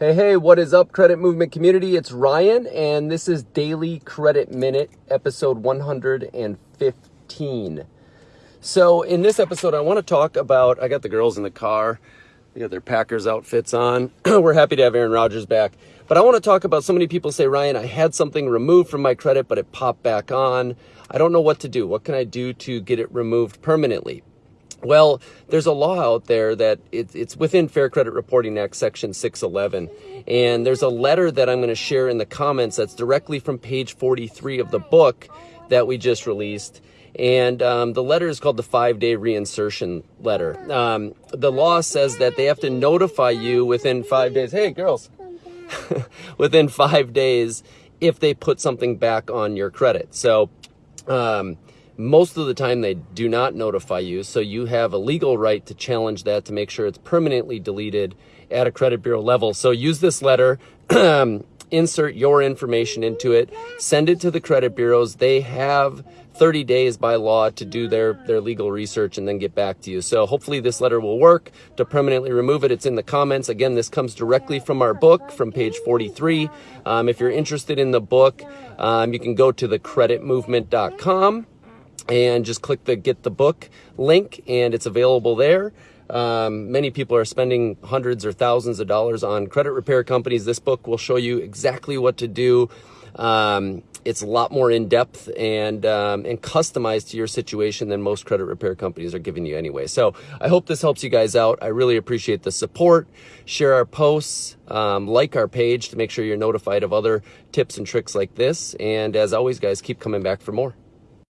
Hey, hey, what is up, Credit Movement community? It's Ryan, and this is Daily Credit Minute, episode 115. So, in this episode, I want to talk about I got the girls in the car, they got their Packers outfits on. We're happy to have Aaron Rodgers back. But I want to talk about so many people say, Ryan, I had something removed from my credit, but it popped back on. I don't know what to do. What can I do to get it removed permanently? Well, there's a law out there that it, it's within Fair Credit Reporting Act, Section 611. And there's a letter that I'm going to share in the comments that's directly from page 43 of the book that we just released. And um, the letter is called the five day reinsertion letter. Um, the law says that they have to notify you within five days. Hey, girls, within five days if they put something back on your credit. So, um, most of the time, they do not notify you, so you have a legal right to challenge that to make sure it's permanently deleted at a credit bureau level. So use this letter, insert your information into it, send it to the credit bureaus. They have 30 days by law to do their, their legal research and then get back to you. So hopefully this letter will work to permanently remove it. It's in the comments. Again, this comes directly from our book from page 43. Um, if you're interested in the book, um, you can go to thecreditmovement.com and just click the get the book link and it's available there. Um, many people are spending hundreds or thousands of dollars on credit repair companies. This book will show you exactly what to do. Um, it's a lot more in depth and um, and customized to your situation than most credit repair companies are giving you anyway. So I hope this helps you guys out. I really appreciate the support. Share our posts, um, like our page to make sure you're notified of other tips and tricks like this. And as always, guys, keep coming back for more.